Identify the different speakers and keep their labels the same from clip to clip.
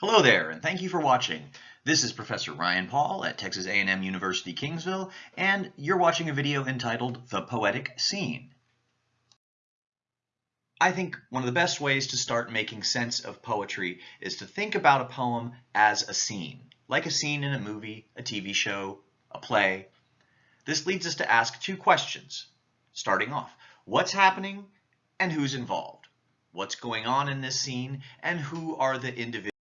Speaker 1: Hello there, and thank you for watching. This is Professor Ryan Paul at Texas A&M University Kingsville, and you're watching a video entitled The Poetic Scene. I think one of the best ways to start making sense of poetry is to think about a poem as a scene, like a scene in a movie, a TV show, a play. This leads us to ask two questions. Starting off, what's happening and who's involved? What's going on in this scene and who are the individuals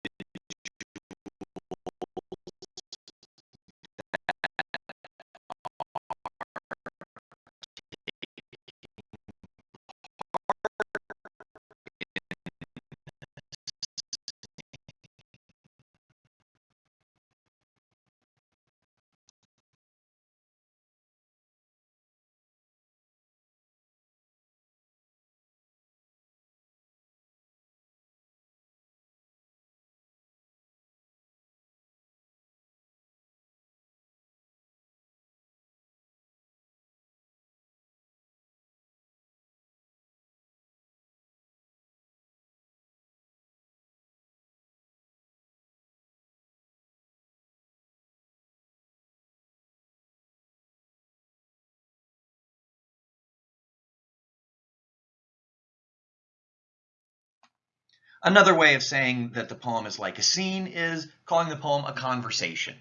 Speaker 1: Another way of saying that the poem is like a scene is calling the poem a conversation.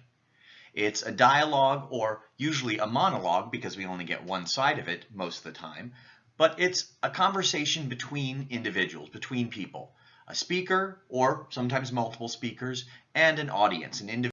Speaker 1: It's a dialogue or usually a monologue because we only get one side of it most of the time, but it's a conversation between individuals, between people, a speaker or sometimes multiple speakers and an audience, an individual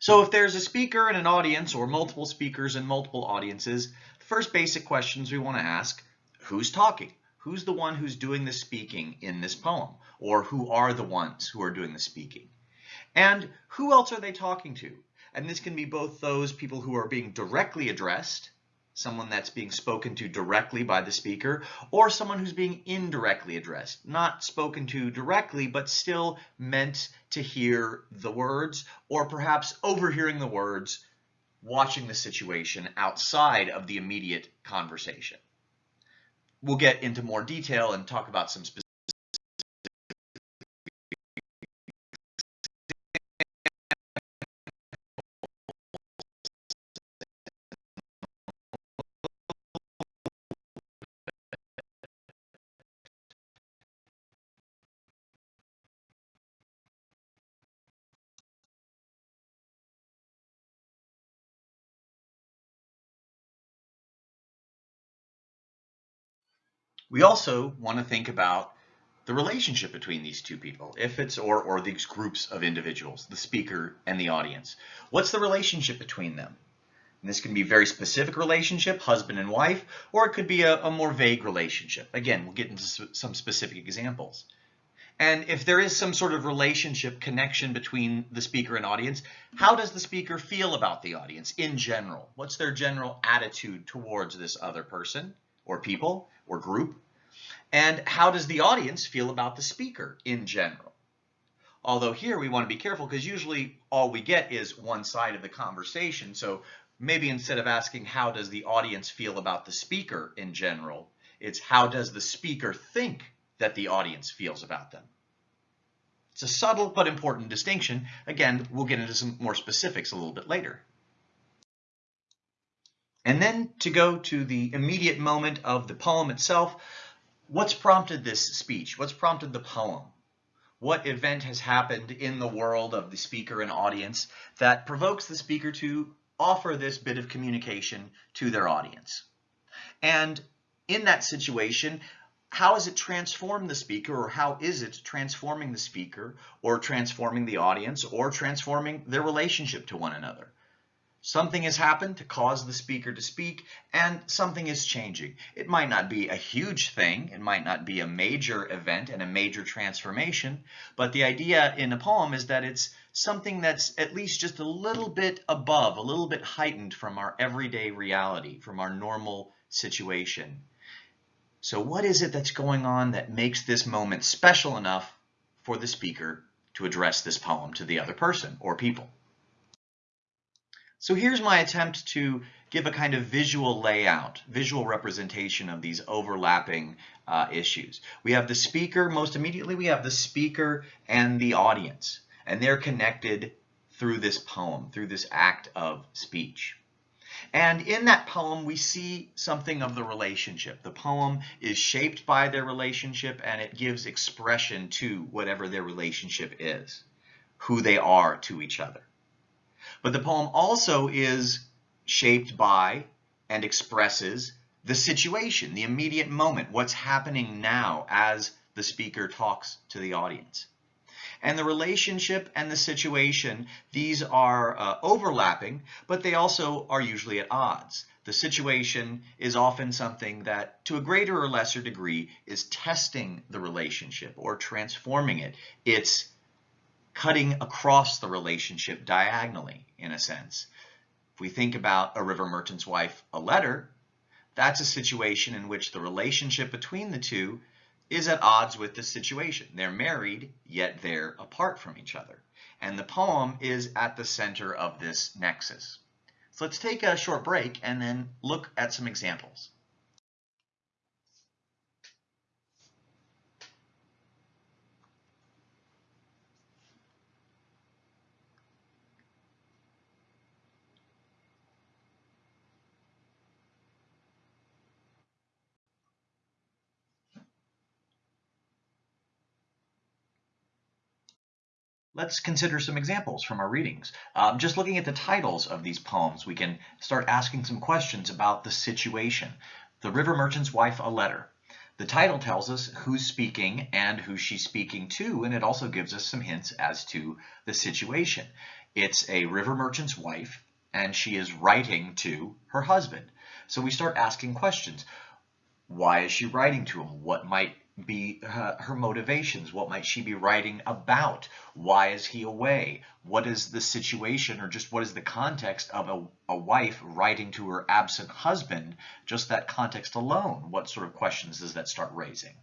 Speaker 1: So if there's a speaker and an audience or multiple speakers and multiple audiences, the first basic questions we want to ask, who's talking? Who's the one who's doing the speaking in this poem? Or who are the ones who are doing the speaking? And who else are they talking to? And this can be both those people who are being directly addressed someone that's being spoken to directly by the speaker, or someone who's being indirectly addressed, not spoken to directly, but still meant to hear the words, or perhaps overhearing the words, watching the situation outside of the immediate conversation. We'll get into more detail and talk about some specific We also want to think about the relationship between these two people, if it's or, or these groups of individuals, the speaker and the audience. What's the relationship between them? And this can be a very specific relationship, husband and wife, or it could be a, a more vague relationship. Again, we'll get into some specific examples. And if there is some sort of relationship connection between the speaker and audience, how does the speaker feel about the audience in general? What's their general attitude towards this other person? Or people or group? And how does the audience feel about the speaker in general? Although here we want to be careful because usually all we get is one side of the conversation. So maybe instead of asking how does the audience feel about the speaker in general, it's how does the speaker think that the audience feels about them? It's a subtle but important distinction. Again, we'll get into some more specifics a little bit later. And then to go to the immediate moment of the poem itself, what's prompted this speech? What's prompted the poem? What event has happened in the world of the speaker and audience that provokes the speaker to offer this bit of communication to their audience? And in that situation, how has it transformed the speaker or how is it transforming the speaker or transforming the audience or transforming their relationship to one another? Something has happened to cause the speaker to speak, and something is changing. It might not be a huge thing, it might not be a major event and a major transformation, but the idea in a poem is that it's something that's at least just a little bit above, a little bit heightened from our everyday reality, from our normal situation. So what is it that's going on that makes this moment special enough for the speaker to address this poem to the other person or people? So here's my attempt to give a kind of visual layout, visual representation of these overlapping uh, issues. We have the speaker, most immediately we have the speaker and the audience, and they're connected through this poem, through this act of speech. And in that poem, we see something of the relationship. The poem is shaped by their relationship and it gives expression to whatever their relationship is, who they are to each other. But the poem also is shaped by and expresses the situation, the immediate moment, what's happening now as the speaker talks to the audience. And the relationship and the situation, these are uh, overlapping, but they also are usually at odds. The situation is often something that, to a greater or lesser degree, is testing the relationship or transforming it. It's cutting across the relationship diagonally, in a sense. If we think about a river merchant's wife, a letter, that's a situation in which the relationship between the two is at odds with the situation. They're married, yet they're apart from each other. And the poem is at the center of this nexus. So let's take a short break and then look at some examples. Let's consider some examples from our readings. Um, just looking at the titles of these poems, we can start asking some questions about the situation. The River Merchant's Wife, a Letter. The title tells us who's speaking and who she's speaking to, and it also gives us some hints as to the situation. It's a river merchant's wife, and she is writing to her husband. So we start asking questions. Why is she writing to him? What might be her motivations? What might she be writing about? Why is he away? What is the situation or just what is the context of a, a wife writing to her absent husband? Just that context alone, what sort of questions does that start raising?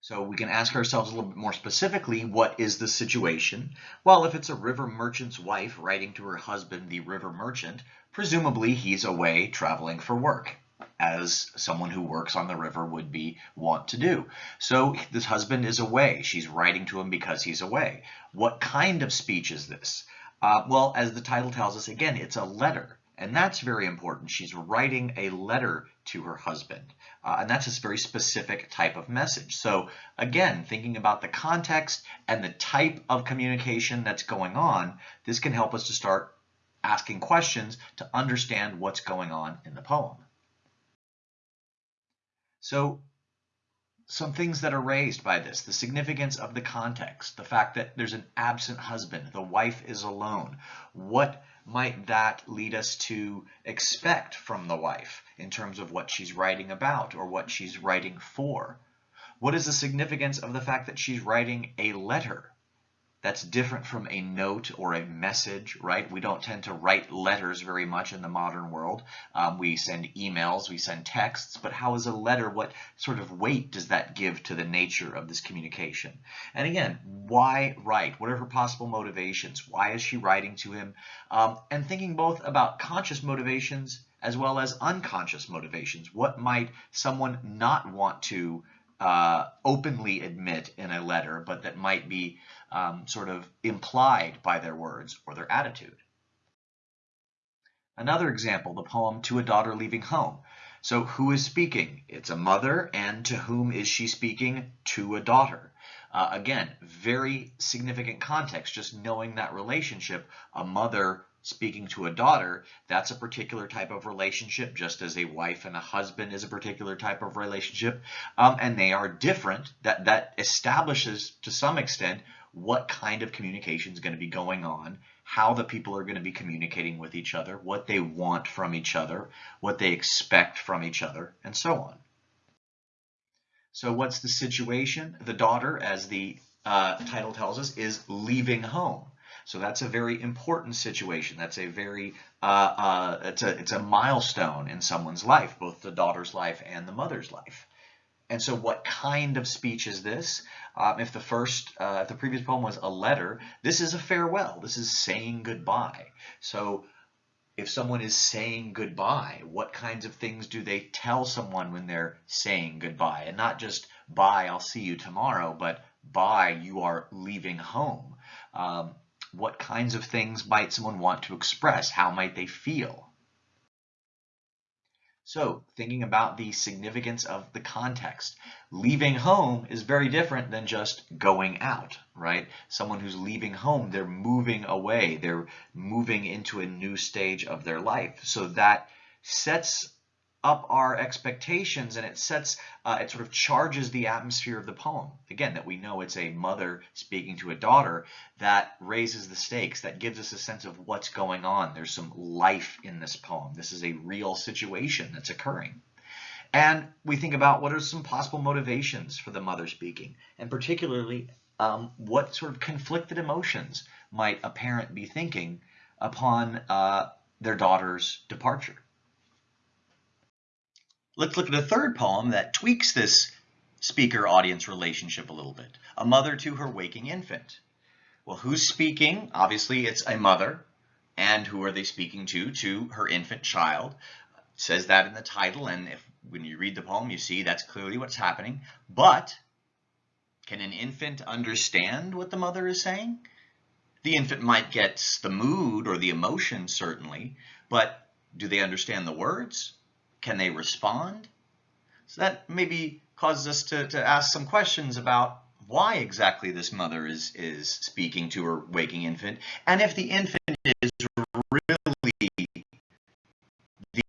Speaker 1: So we can ask ourselves a little bit more specifically, what is the situation? Well, if it's a river merchant's wife writing to her husband, the river merchant, presumably he's away traveling for work as someone who works on the river would be want to do. So this husband is away. She's writing to him because he's away. What kind of speech is this? Uh, well, as the title tells us, again, it's a letter. And that's very important. She's writing a letter to her husband. Uh, and that's a very specific type of message. So again, thinking about the context and the type of communication that's going on, this can help us to start asking questions to understand what's going on in the poem. So some things that are raised by this, the significance of the context, the fact that there's an absent husband, the wife is alone. What might that lead us to expect from the wife in terms of what she's writing about or what she's writing for? What is the significance of the fact that she's writing a letter? That's different from a note or a message, right? We don't tend to write letters very much in the modern world. Um, we send emails, we send texts, but how is a letter? What sort of weight does that give to the nature of this communication? And again, why write? What are her possible motivations? Why is she writing to him? Um, and thinking both about conscious motivations as well as unconscious motivations. What might someone not want to uh, openly admit in a letter, but that might be um, sort of implied by their words or their attitude. Another example, the poem To a Daughter Leaving Home. So who is speaking? It's a mother, and to whom is she speaking? To a daughter. Uh, again, very significant context, just knowing that relationship, a mother speaking to a daughter, that's a particular type of relationship, just as a wife and a husband is a particular type of relationship. Um, and they are different. That, that establishes, to some extent, what kind of communication is going to be going on, how the people are going to be communicating with each other, what they want from each other, what they expect from each other, and so on. So what's the situation? The daughter, as the uh, title tells us, is leaving home. So that's a very important situation. That's a very, uh, uh, it's, a, it's a milestone in someone's life, both the daughter's life and the mother's life. And so what kind of speech is this? Um, if the first, uh, if the previous poem was a letter, this is a farewell. This is saying goodbye. So if someone is saying goodbye, what kinds of things do they tell someone when they're saying goodbye? And not just bye, I'll see you tomorrow, but bye, you are leaving home. Um, what kinds of things might someone want to express? How might they feel? So thinking about the significance of the context, leaving home is very different than just going out, right? Someone who's leaving home, they're moving away, they're moving into a new stage of their life. So that sets up our expectations and it sets, uh, it sort of charges the atmosphere of the poem. Again, that we know it's a mother speaking to a daughter that raises the stakes, that gives us a sense of what's going on. There's some life in this poem. This is a real situation that's occurring. And we think about what are some possible motivations for the mother speaking, and particularly um, what sort of conflicted emotions might a parent be thinking upon uh, their daughter's departure. Let's look at a third poem that tweaks this speaker-audience relationship a little bit. A mother to her waking infant. Well, who's speaking? Obviously, it's a mother. And who are they speaking to? To her infant child. It says that in the title, and if when you read the poem, you see that's clearly what's happening. But can an infant understand what the mother is saying? The infant might get the mood or the emotion, certainly, but do they understand the words? Can they respond? So that maybe causes us to, to ask some questions about why exactly this mother is, is speaking to her waking infant, and if the infant is really the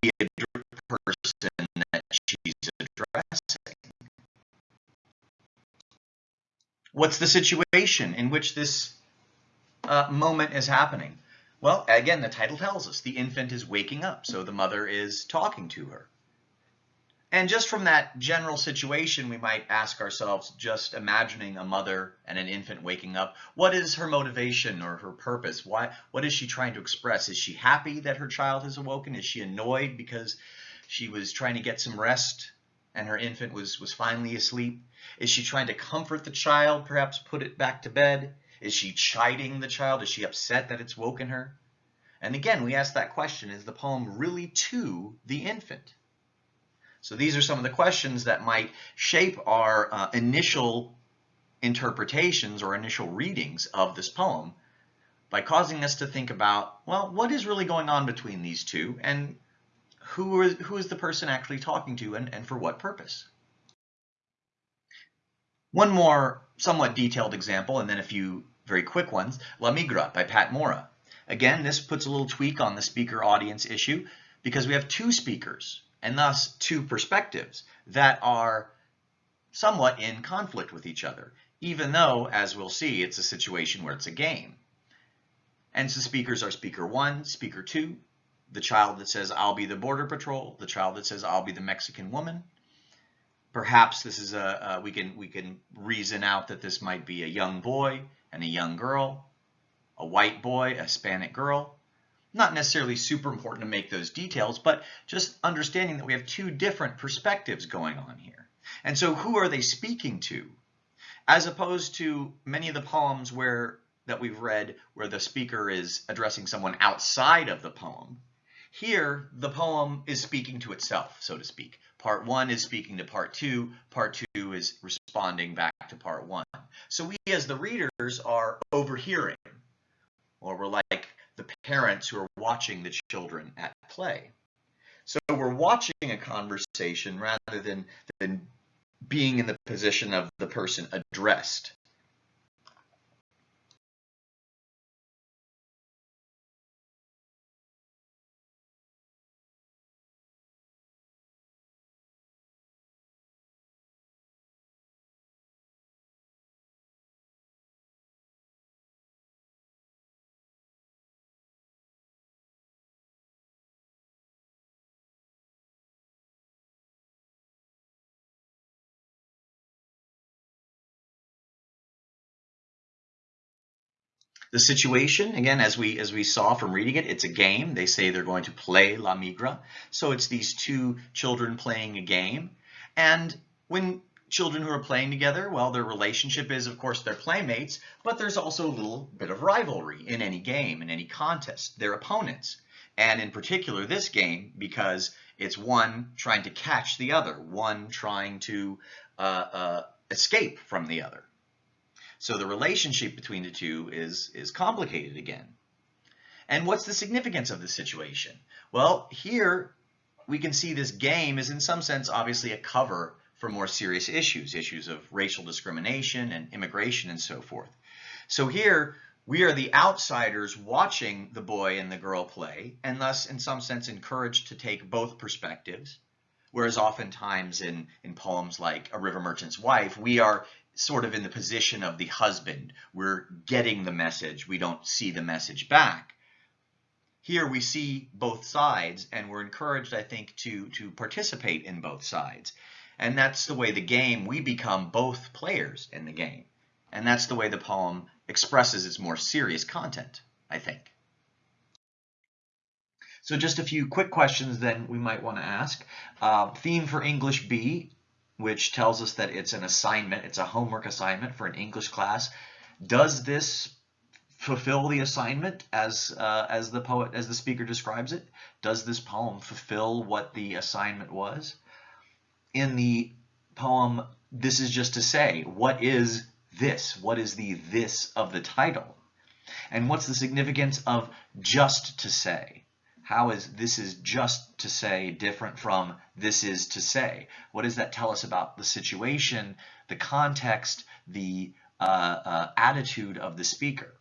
Speaker 1: person that she's addressing. What's the situation in which this uh, moment is happening? Well, again, the title tells us the infant is waking up, so the mother is talking to her. And just from that general situation, we might ask ourselves, just imagining a mother and an infant waking up, what is her motivation or her purpose? Why, what is she trying to express? Is she happy that her child has awoken? Is she annoyed because she was trying to get some rest and her infant was, was finally asleep? Is she trying to comfort the child, perhaps put it back to bed? Is she chiding the child? Is she upset that it's woken her? And again, we ask that question, is the poem really to the infant? So these are some of the questions that might shape our uh, initial interpretations or initial readings of this poem by causing us to think about, well, what is really going on between these two and who is, who is the person actually talking to and, and for what purpose? One more somewhat detailed example, and then a few very quick ones, La Migra by Pat Mora. Again, this puts a little tweak on the speaker audience issue because we have two speakers and thus two perspectives that are somewhat in conflict with each other, even though, as we'll see, it's a situation where it's a game. And so speakers are speaker one, speaker two, the child that says, I'll be the border patrol, the child that says, I'll be the Mexican woman, Perhaps this is a, we can we can reason out that this might be a young boy and a young girl, a white boy, a Hispanic girl. Not necessarily super important to make those details, but just understanding that we have two different perspectives going on here. And so who are they speaking to? As opposed to many of the poems where that we've read where the speaker is addressing someone outside of the poem, here the poem is speaking to itself, so to speak. Part one is speaking to part two. Part two is responding back to part one. So we as the readers are overhearing, or we're like the parents who are watching the children at play. So we're watching a conversation rather than, than being in the position of the person addressed. The situation, again, as we as we saw from reading it, it's a game. They say they're going to play La Migra. So it's these two children playing a game. And when children who are playing together, well, their relationship is, of course, their playmates, but there's also a little bit of rivalry in any game, in any contest. They're opponents. And in particular, this game, because it's one trying to catch the other, one trying to uh, uh, escape from the other. So the relationship between the two is, is complicated again. And what's the significance of the situation? Well, here we can see this game is in some sense obviously a cover for more serious issues, issues of racial discrimination and immigration and so forth. So here we are the outsiders watching the boy and the girl play and thus in some sense encouraged to take both perspectives. Whereas oftentimes in, in poems like A River Merchant's Wife, we are sort of in the position of the husband. We're getting the message. We don't see the message back. Here we see both sides and we're encouraged, I think, to, to participate in both sides. And that's the way the game, we become both players in the game. And that's the way the poem expresses its more serious content, I think. So just a few quick questions then we might want to ask. Uh, theme for English B which tells us that it's an assignment, it's a homework assignment for an English class. Does this fulfill the assignment as uh, as the poet as the speaker describes it? Does this poem fulfill what the assignment was? In the poem, this is just to say, what is this? What is the this of the title? And what's the significance of just to say? How is this is just to say different from this is to say? What does that tell us about the situation, the context, the uh, uh, attitude of the speaker?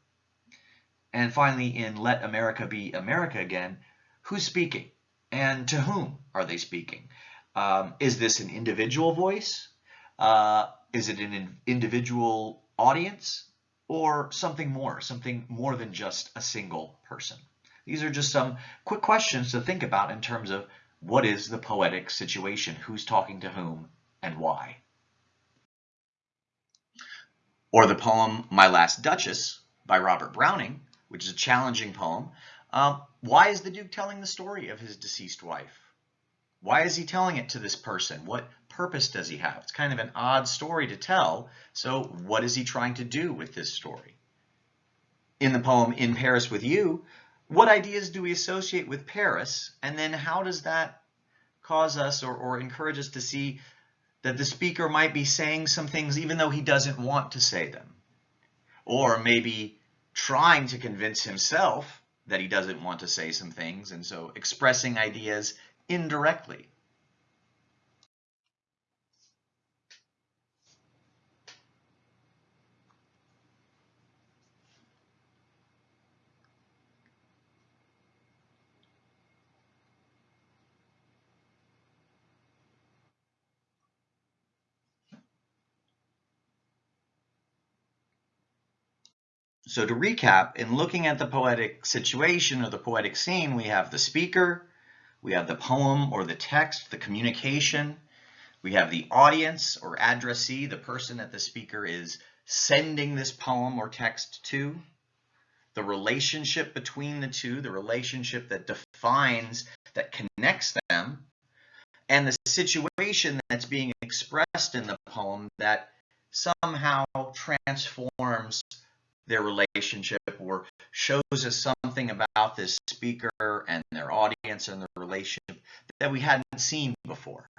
Speaker 1: And finally, in Let America Be America Again, who's speaking and to whom are they speaking? Um, is this an individual voice? Uh, is it an individual audience or something more, something more than just a single person? These are just some quick questions to think about in terms of what is the poetic situation, who's talking to whom, and why. Or the poem My Last Duchess by Robert Browning, which is a challenging poem. Um, why is the Duke telling the story of his deceased wife? Why is he telling it to this person? What purpose does he have? It's kind of an odd story to tell, so what is he trying to do with this story? In the poem In Paris with You, what ideas do we associate with Paris? And then how does that cause us or, or encourage us to see that the speaker might be saying some things even though he doesn't want to say them? Or maybe trying to convince himself that he doesn't want to say some things and so expressing ideas indirectly. So to recap, in looking at the poetic situation or the poetic scene, we have the speaker, we have the poem or the text, the communication, we have the audience or addressee, the person that the speaker is sending this poem or text to, the relationship between the two, the relationship that defines, that connects them, and the situation that's being expressed in the poem that somehow transforms their relationship or shows us something about this speaker and their audience and their relationship that we hadn't seen before.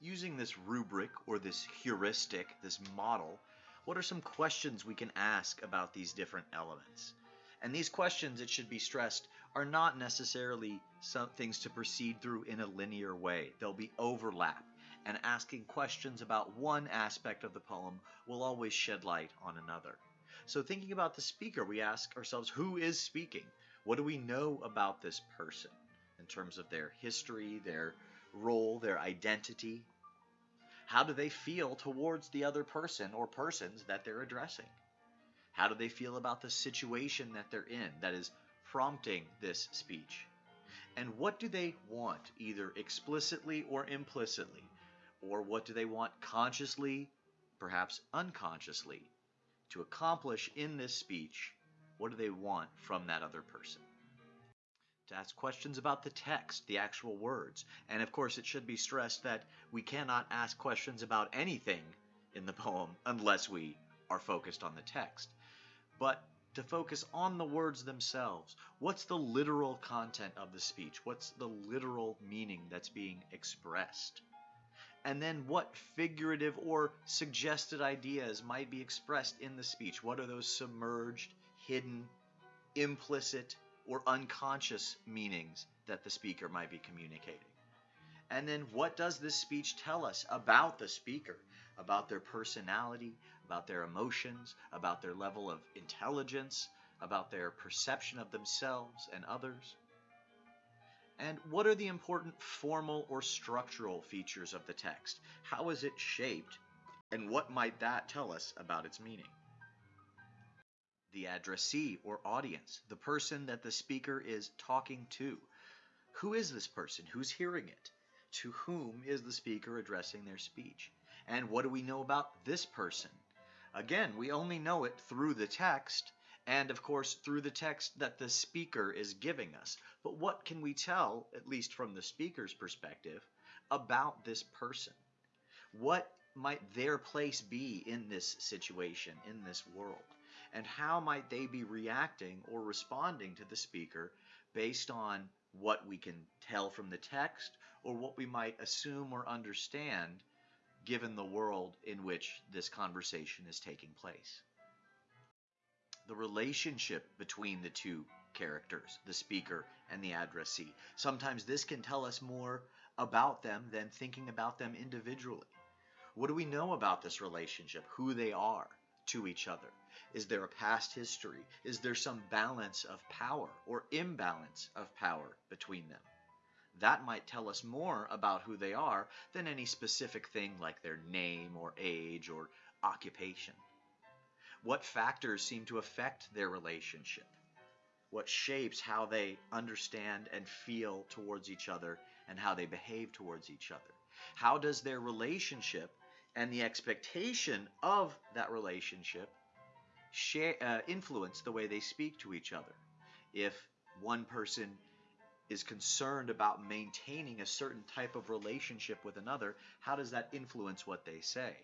Speaker 1: Using this rubric or this heuristic, this model, what are some questions we can ask about these different elements? And these questions, it should be stressed, are not necessarily some things to proceed through in a linear way. There'll be overlap and asking questions about one aspect of the poem will always shed light on another. So thinking about the speaker, we ask ourselves, who is speaking? What do we know about this person in terms of their history, their role, their identity? How do they feel towards the other person or persons that they're addressing? How do they feel about the situation that they're in that is prompting this speech? And what do they want, either explicitly or implicitly? Or what do they want consciously perhaps unconsciously, to accomplish in this speech what do they want from that other person. To ask questions about the text, the actual words. And of course, it should be stressed that we cannot ask questions about anything in the poem unless we are focused on the text. But to focus on the words themselves. What's the literal content of the speech? What's the literal meaning that's being expressed? And then what figurative or suggested ideas might be expressed in the speech? What are those submerged, hidden, implicit, or unconscious meanings that the speaker might be communicating? And then what does this speech tell us about the speaker? About their personality, about their emotions, about their level of intelligence, about their perception of themselves and others? And what are the important formal or structural features of the text? How is it shaped? And what might that tell us about its meaning? The addressee or audience, the person that the speaker is talking to. Who is this person? Who's hearing it? To whom is the speaker addressing their speech? And what do we know about this person? Again, we only know it through the text, and of course through the text that the speaker is giving us. But what can we tell, at least from the speaker's perspective, about this person? What might their place be in this situation, in this world? And how might they be reacting or responding to the speaker based on what we can tell from the text or what we might assume or understand given the world in which this conversation is taking place. The relationship between the two characters, the speaker and the addressee. Sometimes this can tell us more about them than thinking about them individually. What do we know about this relationship? Who they are? to each other? Is there a past history? Is there some balance of power or imbalance of power between them? That might tell us more about who they are than any specific thing like their name or age or occupation. What factors seem to affect their relationship? What shapes how they understand and feel towards each other and how they behave towards each other? How does their relationship and the expectation of that relationship share, uh, influence the way they speak to each other. If one person is concerned about maintaining a certain type of relationship with another, how does that influence what they say?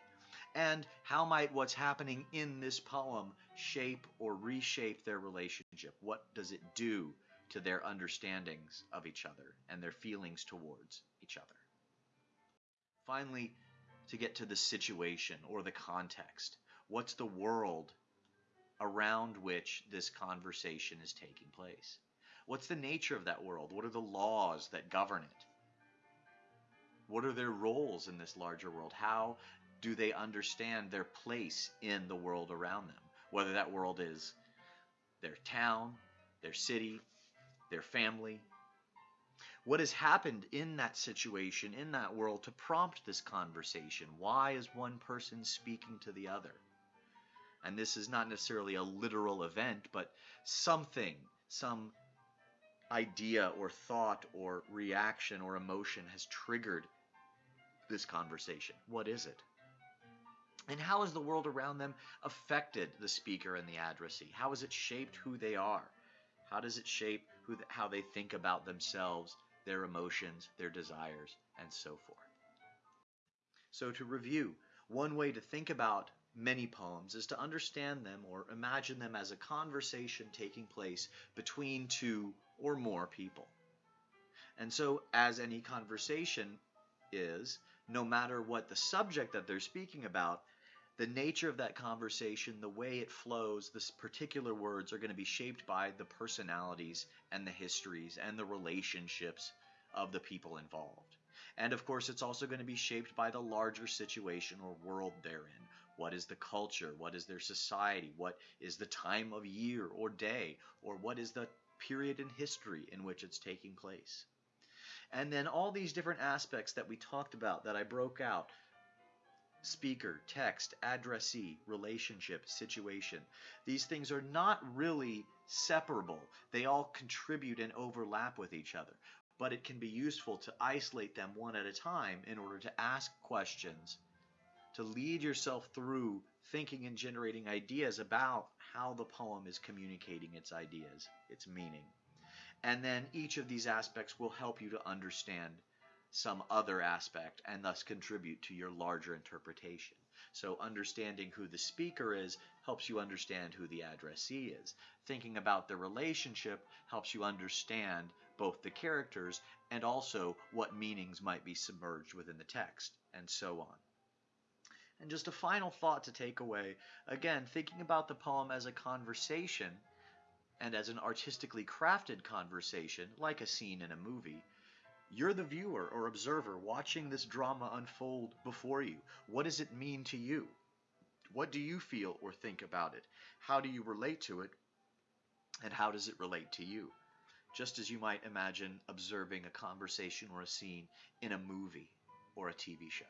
Speaker 1: And how might what's happening in this poem shape or reshape their relationship? What does it do to their understandings of each other and their feelings towards each other? Finally, to get to the situation or the context. What's the world around which this conversation is taking place? What's the nature of that world? What are the laws that govern it? What are their roles in this larger world? How do they understand their place in the world around them? Whether that world is their town, their city, their family, what has happened in that situation, in that world, to prompt this conversation? Why is one person speaking to the other? And this is not necessarily a literal event, but something, some idea or thought or reaction or emotion has triggered this conversation. What is it? And how has the world around them affected the speaker and the addressee? How has it shaped who they are? How does it shape who, how they think about themselves, their emotions, their desires, and so forth? So, to review, one way to think about many poems is to understand them or imagine them as a conversation taking place between two or more people. And so, as any conversation is, no matter what the subject that they're speaking about, the nature of that conversation, the way it flows, the particular words are going to be shaped by the personalities and the histories and the relationships of the people involved. And of course, it's also going to be shaped by the larger situation or world they're in. What is the culture? What is their society? What is the time of year or day? Or what is the period in history in which it's taking place? And then all these different aspects that we talked about that I broke out speaker, text, addressee, relationship, situation. These things are not really separable. They all contribute and overlap with each other. But it can be useful to isolate them one at a time in order to ask questions
Speaker 2: to lead yourself through thinking and generating ideas about how the poem is communicating its ideas, its meaning. And then each of these aspects will help you to understand some other aspect and thus contribute to your larger interpretation. So understanding who the speaker is helps you understand who the addressee is. Thinking about the relationship helps you understand both the characters and also what meanings might be submerged within the text, and so on. And just a final thought to take away again, thinking about the poem as a conversation and as an artistically crafted conversation, like a scene in a movie you're the viewer or observer watching this drama unfold before you. What does it mean to you? What do you feel or think about it? How do you relate to it? And how does it relate to you? Just as you might imagine observing a conversation or a scene in a movie or a TV show.